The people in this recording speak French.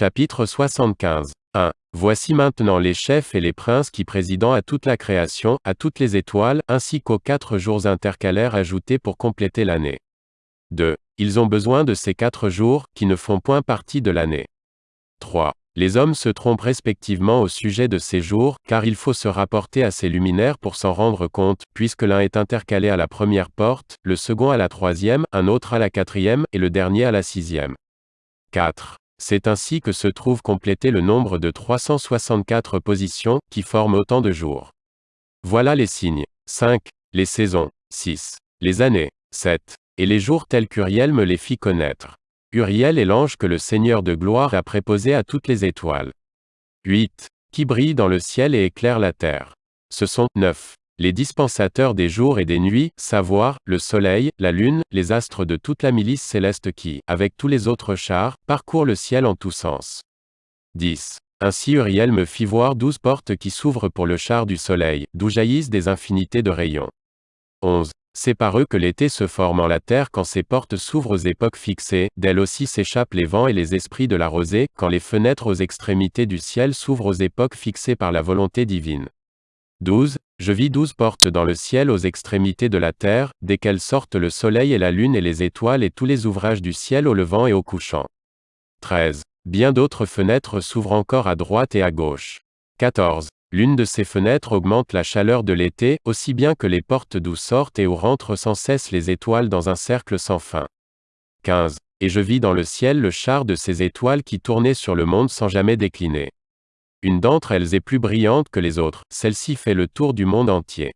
Chapitre 75. 1. Voici maintenant les chefs et les princes qui président à toute la création, à toutes les étoiles, ainsi qu'aux quatre jours intercalaires ajoutés pour compléter l'année. 2. Ils ont besoin de ces quatre jours, qui ne font point partie de l'année. 3. Les hommes se trompent respectivement au sujet de ces jours, car il faut se rapporter à ces luminaires pour s'en rendre compte, puisque l'un est intercalé à la première porte, le second à la troisième, un autre à la quatrième, et le dernier à la sixième. 4. C'est ainsi que se trouve complété le nombre de 364 positions, qui forment autant de jours. Voilà les signes. 5. Les saisons. 6. Les années. 7. Et les jours tels qu'Uriel me les fit connaître. Uriel est l'ange que le Seigneur de gloire a préposé à toutes les étoiles. 8. Qui brille dans le ciel et éclaire la terre. Ce sont 9. Les dispensateurs des jours et des nuits, savoir, le soleil, la lune, les astres de toute la milice céleste qui, avec tous les autres chars, parcourent le ciel en tous sens. 10. Ainsi Uriel me fit voir douze portes qui s'ouvrent pour le char du soleil, d'où jaillissent des infinités de rayons. 11. C'est par eux que l'été se forme en la terre quand ces portes s'ouvrent aux époques fixées, d'elles aussi s'échappent les vents et les esprits de la rosée, quand les fenêtres aux extrémités du ciel s'ouvrent aux époques fixées par la volonté divine. 12. Je vis douze portes dans le ciel aux extrémités de la terre, desquelles sortent le soleil et la lune et les étoiles et tous les ouvrages du ciel au levant et au couchant. 13. Bien d'autres fenêtres s'ouvrent encore à droite et à gauche. 14. L'une de ces fenêtres augmente la chaleur de l'été, aussi bien que les portes d'où sortent et où rentrent sans cesse les étoiles dans un cercle sans fin. 15. Et je vis dans le ciel le char de ces étoiles qui tournait sur le monde sans jamais décliner. Une d'entre elles est plus brillante que les autres, celle-ci fait le tour du monde entier.